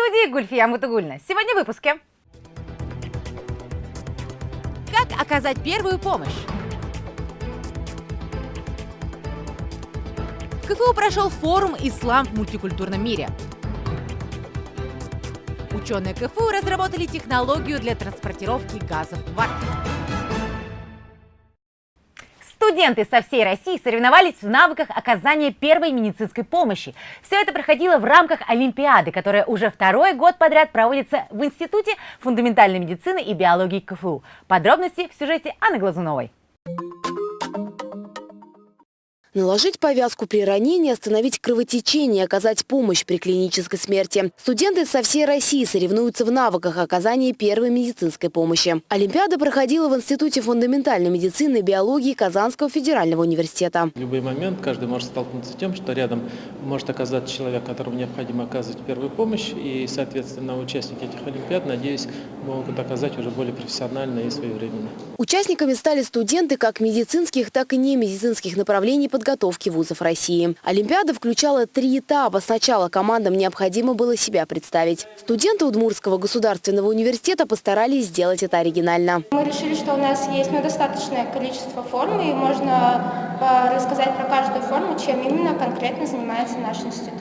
Студии Гульфия Мутугульна. Сегодня в выпуске. Как оказать первую помощь? КФУ прошел форум «Ислам в мультикультурном мире». Ученые КФУ разработали технологию для транспортировки газов в Арктику. Студенты со всей России соревновались в навыках оказания первой медицинской помощи. Все это проходило в рамках Олимпиады, которая уже второй год подряд проводится в Институте фундаментальной медицины и биологии КФУ. Подробности в сюжете Анны Глазуновой. Наложить повязку при ранении, остановить кровотечение, оказать помощь при клинической смерти. Студенты со всей России соревнуются в навыках оказания первой медицинской помощи. Олимпиада проходила в Институте фундаментальной медицины и биологии Казанского федерального университета. В любой момент каждый может столкнуться с тем, что рядом может оказаться человек, которому необходимо оказывать первую помощь. И, соответственно, участники этих Олимпиад, надеюсь, могут оказать уже более профессионально и своевременно. Участниками стали студенты как медицинских, так и немедицинских направлений подготовки вузов России. Олимпиада включала три этапа. Сначала командам необходимо было себя представить. Студенты Удмуртского государственного университета постарались сделать это оригинально. Мы решили, что у нас есть ну, достаточное количество форм, и можно э, рассказать про каждую форму, чем именно конкретно занимается наш институт.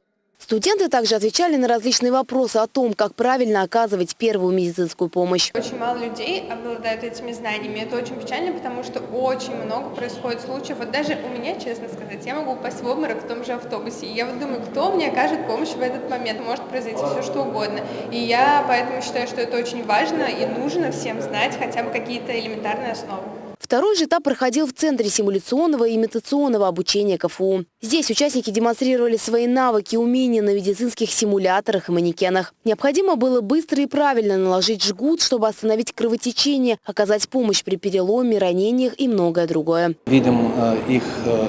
Студенты также отвечали на различные вопросы о том, как правильно оказывать первую медицинскую помощь. Очень мало людей обладают этими знаниями. Это очень печально, потому что очень много происходит случаев. Вот даже у меня, честно сказать, я могу упасть в обморок в том же автобусе. И я вот думаю, кто мне окажет помощь в этот момент. Может произойти все, что угодно. И я поэтому считаю, что это очень важно и нужно всем знать хотя бы какие-то элементарные основы. Второй же этап проходил в Центре симуляционного и имитационного обучения КФУ. Здесь участники демонстрировали свои навыки и умения на медицинских симуляторах и манекенах. Необходимо было быстро и правильно наложить жгут, чтобы остановить кровотечение, оказать помощь при переломе, ранениях и многое другое. Видим э, их э,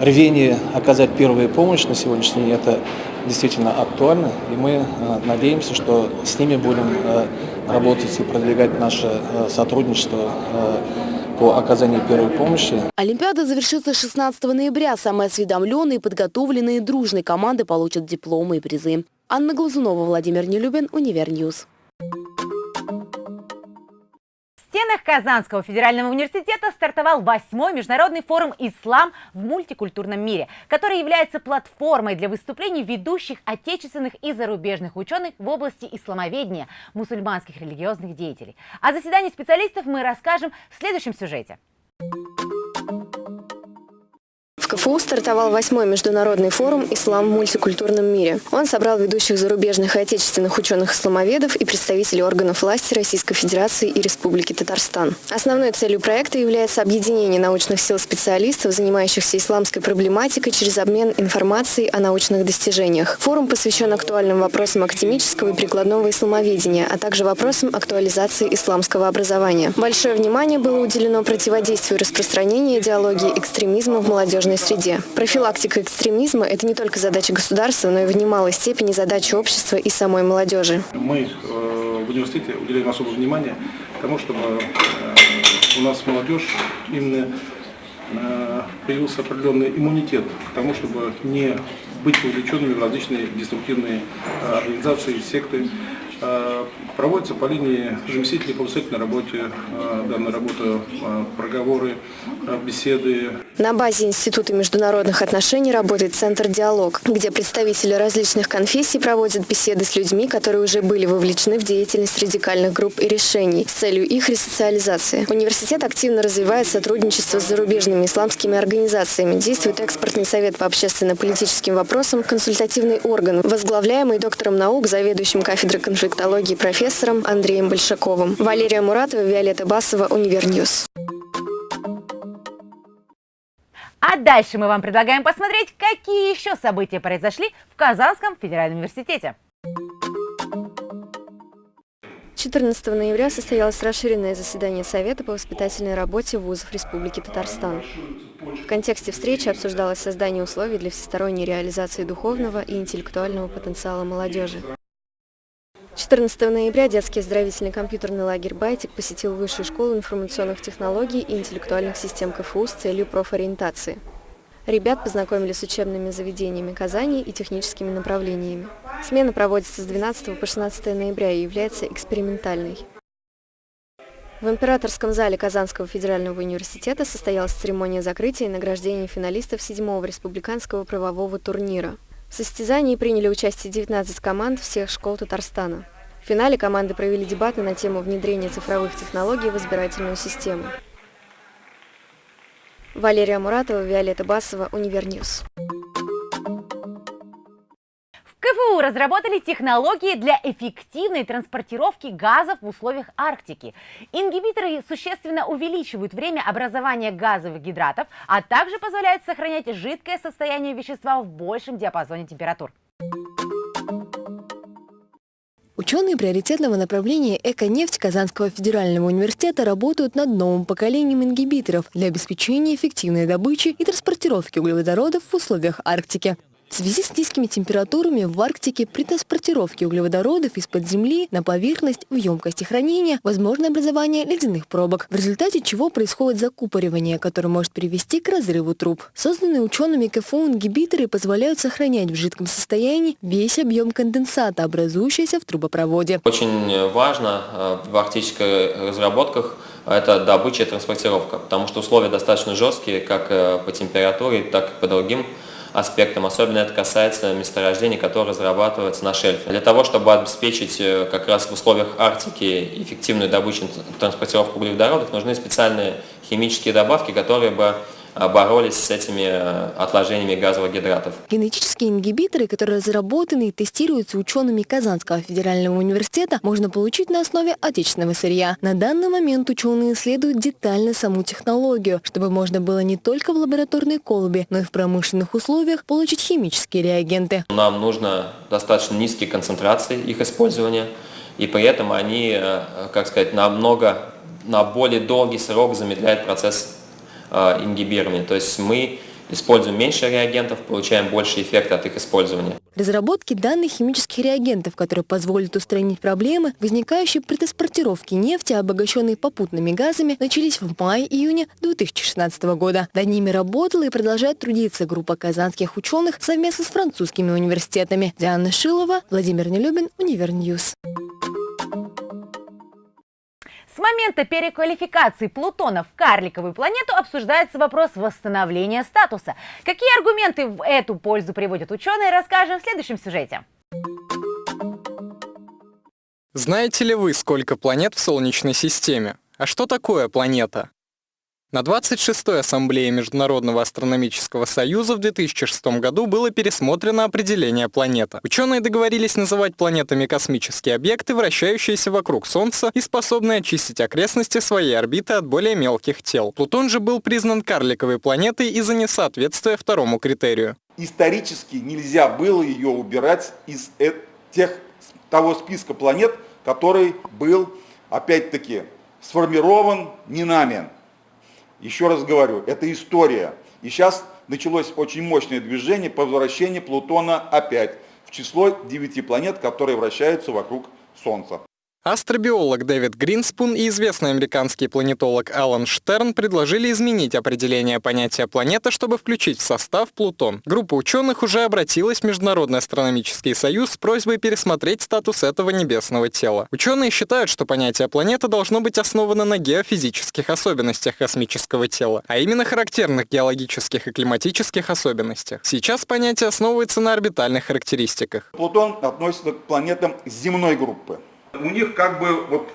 рвение оказать первую помощь на сегодняшний день. Это действительно актуально. И мы э, надеемся, что с ними будем работать и продвигать наше сотрудничество по оказанию первой помощи. Олимпиада завершится 16 ноября. Самые осведомленные, подготовленные, дружные команды получат дипломы и призы. Анна Глазунова, Владимир Нелюбин, Univer News стенах Казанского федерального университета стартовал восьмой международный форум «Ислам в мультикультурном мире», который является платформой для выступлений ведущих отечественных и зарубежных ученых в области исламоведения, мусульманских религиозных деятелей. О заседании специалистов мы расскажем в следующем сюжете. КФУ стартовал восьмой международный форум «Ислам в мультикультурном мире». Он собрал ведущих зарубежных и отечественных ученых-исламоведов и представителей органов власти Российской Федерации и Республики Татарстан. Основной целью проекта является объединение научных сил специалистов, занимающихся исламской проблематикой через обмен информацией о научных достижениях. Форум посвящен актуальным вопросам академического и прикладного исламоведения, а также вопросам актуализации исламского образования. Большое внимание было уделено противодействию распространения идеологии экстремизма в молодежной среде. Профилактика экстремизма – это не только задача государства, но и в немалой степени задача общества и самой молодежи. Мы э, в университете уделяем особое внимание тому, чтобы э, у нас молодежь именно э, появился определенный иммунитет к тому, чтобы не быть увлеченными в различные деструктивные организации, секты, Э, проводится по линии заместителей по воспитательной работе, э, данная работа, э, проговоры, беседы. На базе Института международных отношений работает Центр «Диалог», где представители различных конфессий проводят беседы с людьми, которые уже были вовлечены в деятельность радикальных групп и решений с целью их ресоциализации. Университет активно развивает сотрудничество с зарубежными исламскими организациями, действует экспортный совет по общественно-политическим вопросам, консультативный орган, возглавляемый доктором наук, заведующим кафедрой конфликтологии профессором Андреем Большаковым. Валерия Муратова, Виолетта Басова, Univer News. А дальше мы вам предлагаем посмотреть, какие еще события произошли в Казанском федеральном университете. 14 ноября состоялось расширенное заседание Совета по воспитательной работе вузов Республики Татарстан. В контексте встречи обсуждалось создание условий для всесторонней реализации духовного и интеллектуального потенциала молодежи. 14 ноября детский оздоровительный компьютерный лагерь «Байтик» посетил Высшую школу информационных технологий и интеллектуальных систем КФУ с целью профориентации. Ребят познакомили с учебными заведениями Казани и техническими направлениями. Смена проводится с 12 по 16 ноября и является экспериментальной. В императорском зале Казанского федерального университета состоялась церемония закрытия и награждения финалистов седьмого республиканского правового турнира. В состязании приняли участие 19 команд всех школ Татарстана. В финале команды провели дебаты на тему внедрения цифровых технологий в избирательную систему. Валерия Муратова, Виолетта Басова, Univer News. КФУ разработали технологии для эффективной транспортировки газов в условиях Арктики. Ингибиторы существенно увеличивают время образования газовых гидратов, а также позволяют сохранять жидкое состояние вещества в большем диапазоне температур. Ученые приоритетного направления «Эко-нефть» Казанского федерального университета работают над новым поколением ингибиторов для обеспечения эффективной добычи и транспортировки углеводородов в условиях Арктики. В связи с низкими температурами в Арктике при транспортировке углеводородов из-под земли на поверхность в емкости хранения возможно образование ледяных пробок, в результате чего происходит закупоривание, которое может привести к разрыву труб. Созданные учеными КФУ ингибиторы позволяют сохранять в жидком состоянии весь объем конденсата, образующийся в трубопроводе. Очень важно э, в арктических разработках это добыча и транспортировка, потому что условия достаточно жесткие как э, по температуре, так и по другим аспектам. Особенно это касается месторождений, которые разрабатываются на шельфе. Для того, чтобы обеспечить э, как раз в условиях Арктики эффективную добычу транспортировку углеводородов, нужны специальные химические добавки, которые бы боролись с этими э, отложениями газовых гидратов. Генетические ингибиторы, которые разработаны и тестируются учеными Казанского федерального университета, можно получить на основе отечественного сырья. На данный момент ученые исследуют детально саму технологию, чтобы можно было не только в лабораторной колбе, но и в промышленных условиях получить химические реагенты. Нам нужно достаточно низкие концентрации их использования, и при этом они, э, как сказать, намного, на более долгий срок замедляют процесс Э, ингибирования. То есть мы используем меньше реагентов, получаем больше эффекта от их использования. Разработки данных химических реагентов, которые позволят устранить проблемы, возникающие при транспортировке нефти, обогащенной попутными газами, начались в мае-июне 2016 года. Над ними работала и продолжает трудиться группа казанских ученых совместно с французскими университетами. Диана Шилова, Владимир Нелюбин, Univer News. С момента переквалификации Плутона в карликовую планету обсуждается вопрос восстановления статуса. Какие аргументы в эту пользу приводят ученые, расскажем в следующем сюжете. Знаете ли вы, сколько планет в Солнечной системе? А что такое планета? На 26-й Ассамблее Международного астрономического союза в 2006 году было пересмотрено определение планета. Ученые договорились называть планетами космические объекты, вращающиеся вокруг Солнца и способные очистить окрестности своей орбиты от более мелких тел. Плутон же был признан карликовой планетой из-за несоответствия второму критерию. Исторически нельзя было ее убирать из э, тех, того списка планет, который был, опять-таки, сформирован не нами. Еще раз говорю, это история. И сейчас началось очень мощное движение по возвращению Плутона опять в число девяти планет, которые вращаются вокруг Солнца. Астробиолог Дэвид Гринспун и известный американский планетолог Алан Штерн предложили изменить определение понятия планета, чтобы включить в состав Плутон. Группа ученых уже обратилась в Международный астрономический союз с просьбой пересмотреть статус этого небесного тела. Ученые считают, что понятие планета должно быть основано на геофизических особенностях космического тела, а именно характерных геологических и климатических особенностях. Сейчас понятие основывается на орбитальных характеристиках. Плутон относится к планетам земной группы у них как бы вот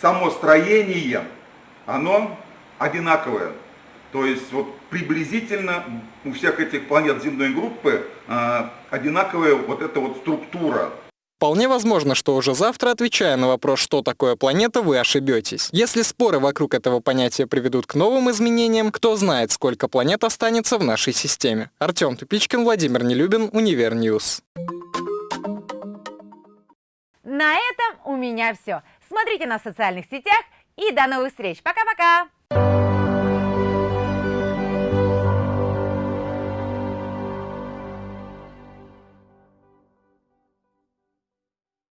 само строение, оно одинаковое. То есть вот приблизительно у всех этих планет земной группы э, одинаковая вот эта вот структура. Вполне возможно, что уже завтра, отвечая на вопрос, что такое планета, вы ошибетесь. Если споры вокруг этого понятия приведут к новым изменениям, кто знает, сколько планет останется в нашей системе. Артем Тупичкин, Владимир Нелюбин, Univer News. На этом у меня все. Смотрите нас в социальных сетях и до новых встреч. Пока-пока!